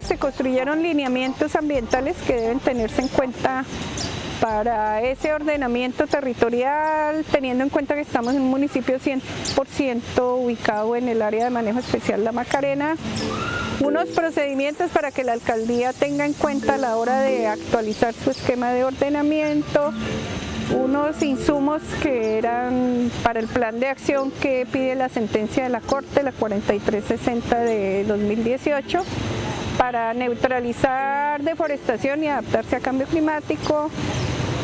Se construyeron lineamientos ambientales que deben tenerse en cuenta para ese ordenamiento territorial, teniendo en cuenta que estamos en un municipio 100% ubicado en el área de manejo especial La Macarena, unos procedimientos para que la alcaldía tenga en cuenta a la hora de actualizar su esquema de ordenamiento, unos insumos que eran para el plan de acción que pide la sentencia de la Corte, la 4360 de 2018, para neutralizar deforestación y adaptarse a cambio climático,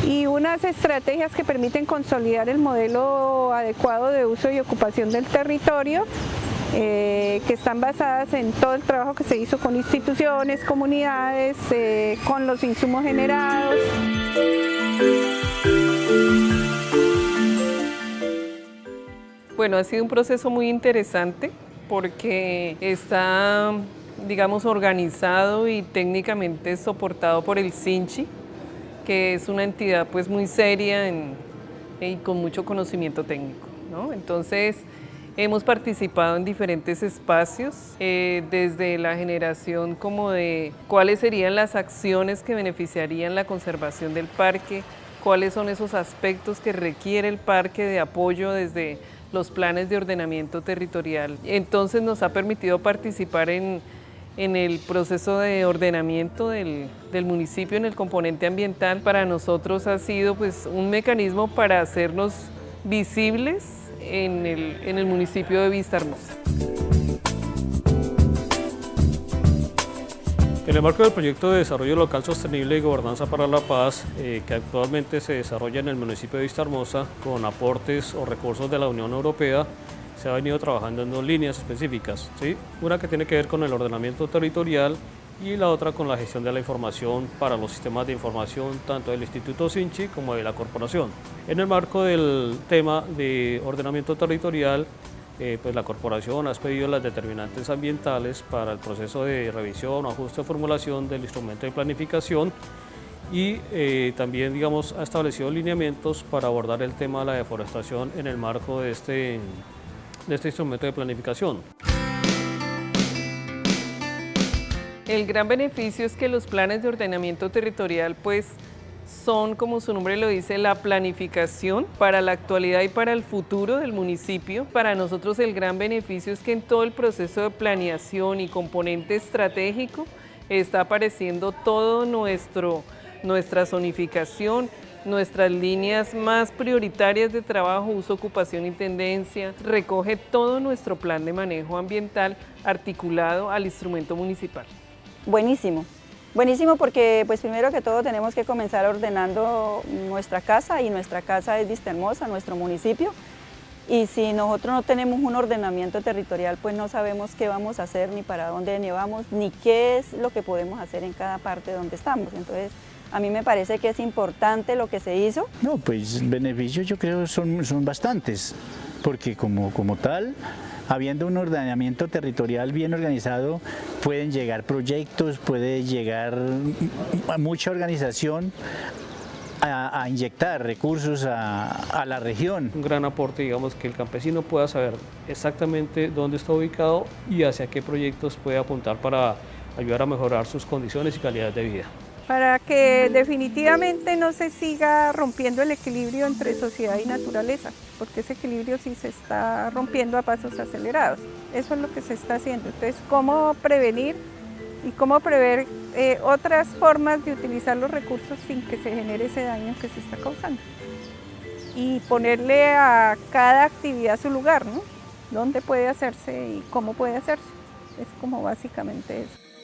y unas estrategias que permiten consolidar el modelo adecuado de uso y ocupación del territorio eh, que están basadas en todo el trabajo que se hizo con instituciones, comunidades, eh, con los insumos generados. Bueno, ha sido un proceso muy interesante porque está, digamos, organizado y técnicamente soportado por el CINCHI, que es una entidad pues muy seria y con mucho conocimiento técnico. Entonces, hemos participado en diferentes espacios, eh, desde la generación como de cuáles serían las acciones que beneficiarían la conservación del parque, cuáles son esos aspectos que requiere el parque de apoyo desde los planes de ordenamiento territorial. Entonces nos ha permitido participar en en el proceso de ordenamiento del, municipio en el componente ambiental para nosotros ha sido pues, un mecanismo para hacernos visibles en el, en municipio de Vista Hermosa. En el marco del proyecto de desarrollo local sostenible y gobernanza para la paz, eh, que actualmente se desarrolla en el municipio de Vista Hermosa con aportes o recursos de la Unión Europea, se ha venido trabajando en dos líneas específicas. ¿sí? Una que tiene que ver con el ordenamiento territorial y la otra con la gestión de la información para los sistemas de información tanto del Instituto Sinchi como de la corporación. En el marco del tema de ordenamiento territorial, eh, pues la corporación ha expedido las determinantes ambientales para el proceso de revisión ajuste o formulación del instrumento de planificación y eh, también digamos, ha establecido lineamientos para abordar el tema de la deforestación en el marco de este de este instrumento de planificación. El gran beneficio es que los planes de ordenamiento territorial pues son, como su nombre lo dice, la planificación para la actualidad y para el futuro del municipio. Para nosotros el gran beneficio es que en todo el proceso de planeación y componente estratégico está apareciendo todo nuestro, nuestra zonificación, nuestras líneas más prioritarias de trabajo, uso, ocupación y tendencia, recoge todo nuestro plan de manejo ambiental articulado al instrumento municipal. Buenísimo, buenísimo porque pues primero que todo tenemos que comenzar ordenando nuestra casa y nuestra casa es Vista Hermosa, nuestro municipio, y si nosotros no tenemos un ordenamiento territorial, pues no sabemos qué vamos a hacer, ni para dónde ni vamos, ni qué es lo que podemos hacer en cada parte donde estamos. Entonces, a mí me parece que es importante lo que se hizo. No, pues beneficios yo creo son, son bastantes, porque como, como tal, habiendo un ordenamiento territorial bien organizado, pueden llegar proyectos, puede llegar mucha organización a, inyectar recursos a, a, la región. Un gran aporte, digamos, que el campesino pueda saber exactamente dónde está ubicado y hacia qué proyectos puede apuntar para ayudar a mejorar sus condiciones y calidad de vida para que definitivamente no se siga rompiendo el equilibrio entre sociedad y naturaleza, porque ese equilibrio sí se está rompiendo a pasos acelerados. Eso es lo que se está haciendo. Entonces, ¿cómo prevenir y cómo prever eh, otras formas de utilizar los recursos sin que se genere ese daño que se está causando? Y ponerle a cada actividad su lugar, ¿no? ¿Dónde puede hacerse y cómo puede hacerse? Es como básicamente eso.